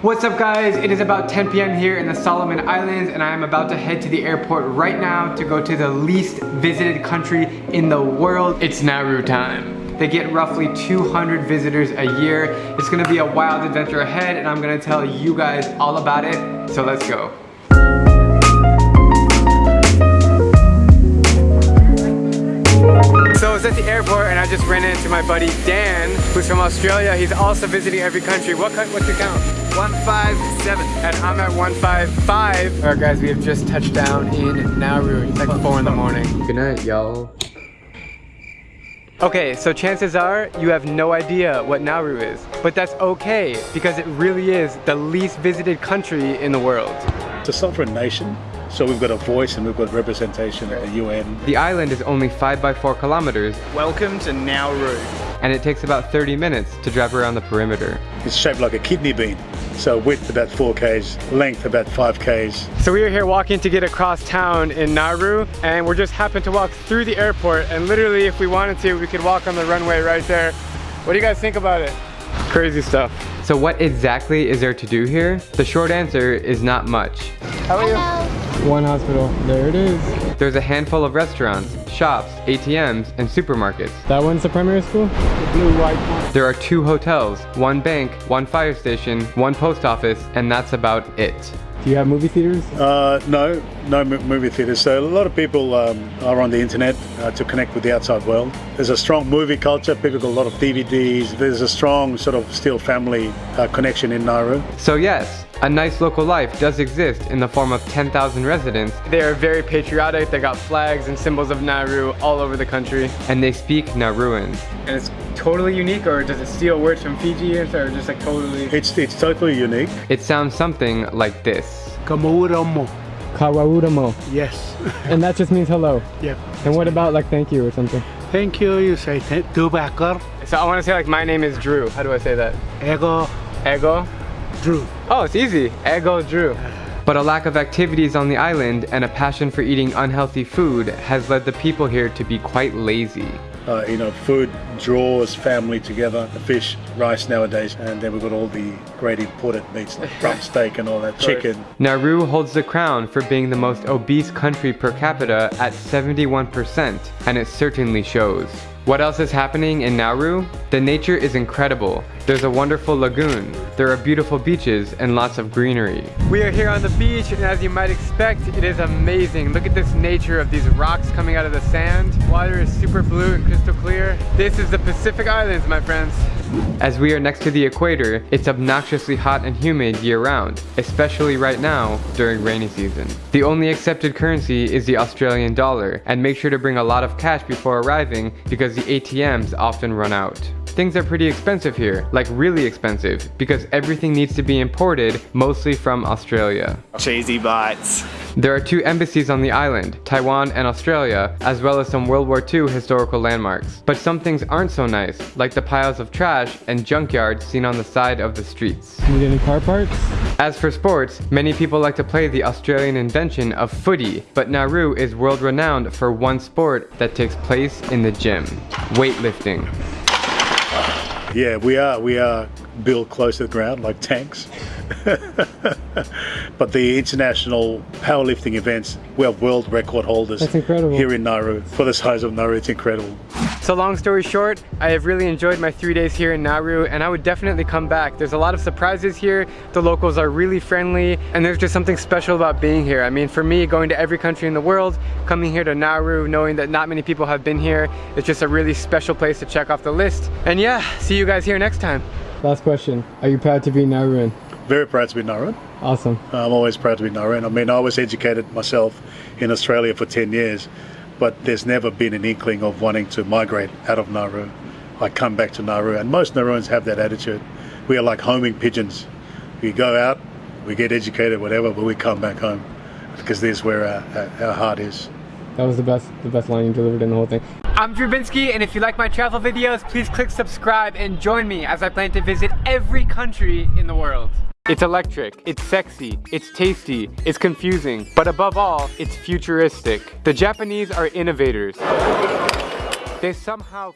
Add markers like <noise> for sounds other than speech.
What's up guys? It is about 10 p.m. here in the Solomon Islands and I am about to head to the airport right now to go to the least visited country in the world. It's Nauru time. They get roughly 200 visitors a year. It's gonna be a wild adventure ahead and I'm gonna tell you guys all about it. So let's go. Airport and I just ran into my buddy Dan, who's from Australia. He's also visiting every country. What what's your count? 157. And I'm at 155. All right guys, we have just touched down in Nauru. It's like four in the morning. Good night, y'all. Okay, so chances are you have no idea what Nauru is, but that's okay because it really is the least visited country in the world. It's a sovereign nation so we've got a voice and we've got representation at the UN. The island is only 5 by 4 kilometers. Welcome to Nauru. And it takes about 30 minutes to drive around the perimeter. It's shaped like a kidney bean. So width about 4 k's, length about 5 k's. So we are here walking to get across town in Nauru and we're just happened to walk through the airport and literally if we wanted to we could walk on the runway right there. What do you guys think about it? Crazy stuff. So what exactly is there to do here? The short answer is not much. How are Hello. You? One hospital, there it is. There's a handful of restaurants, shops, ATMs, and supermarkets. That one's the primary school? The blue white one. There are two hotels, one bank, one fire station, one post office, and that's about it. Do you have movie theaters? Uh, no, no movie theaters. So a lot of people um, are on the internet uh, to connect with the outside world. There's a strong movie culture. People got a lot of DVDs. There's a strong sort of still family uh, connection in Nauru. So yes, a nice local life does exist in the form of 10,000 residents. They are very patriotic, they got flags and symbols of Nauru all over the country. And they speak Nauruan. And it's totally unique or does it steal words from Fiji or just like totally? It's, it's totally unique. It sounds something like this. Kamauramo. Kawauramo. Yes. <laughs> and that just means hello? Yep. And what about like thank you or something? Thank you, you say Dubakar. So I want to say like my name is Drew. How do I say that? Ego. Ego? Drew. Oh, it's easy. Ego Drew. But a lack of activities on the island and a passion for eating unhealthy food has led the people here to be quite lazy. Uh, you know, food draws family together, the fish, rice nowadays, and then we've got all the great imported meats like <laughs> rump steak and all that, chicken. Nauru holds the crown for being the most obese country per capita at 71%, and it certainly shows. What else is happening in Nauru? The nature is incredible. There's a wonderful lagoon. There are beautiful beaches and lots of greenery. We are here on the beach and as you might expect, it is amazing. Look at this nature of these rocks coming out of the sand. Water is super blue and crystal clear. This is the Pacific Islands, my friends. As we are next to the equator, it's obnoxiously hot and humid year-round, especially right now during rainy season. The only accepted currency is the Australian dollar, and make sure to bring a lot of cash before arriving because the ATMs often run out. Things are pretty expensive here, like really expensive, because everything needs to be imported, mostly from Australia. Cheesy bites. There are two embassies on the island, Taiwan and Australia, as well as some World War II historical landmarks. But some things aren't so nice, like the piles of trash and junkyards seen on the side of the streets. Need any car parts? As for sports, many people like to play the Australian invention of footy, but Nauru is world renowned for one sport that takes place in the gym, weightlifting. Yeah, we are. We are built close to the ground like tanks. <laughs> but the international powerlifting events, we have world record holders That's incredible. here in Nauru. For the size of Nauru, it's incredible. So long story short, I have really enjoyed my three days here in Nauru and I would definitely come back. There's a lot of surprises here, the locals are really friendly, and there's just something special about being here. I mean, for me, going to every country in the world, coming here to Nauru, knowing that not many people have been here, it's just a really special place to check off the list. And yeah, see you guys here next time. Last question, are you proud to be Nauruan? Very proud to be Nauruan. Awesome. I'm always proud to be Nauruan. I mean, I was educated myself in Australia for 10 years, but there's never been an inkling of wanting to migrate out of Nauru. I come back to Nauru, and most Nauruans have that attitude. We are like homing pigeons. We go out, we get educated, whatever, but we come back home because there's where our, our, our heart is. That was the best, the best line you delivered in the whole thing. I'm Drew Binsky, and if you like my travel videos, please click subscribe and join me as I plan to visit every country in the world. It's electric, it's sexy, it's tasty, it's confusing, but above all, it's futuristic. The Japanese are innovators. They somehow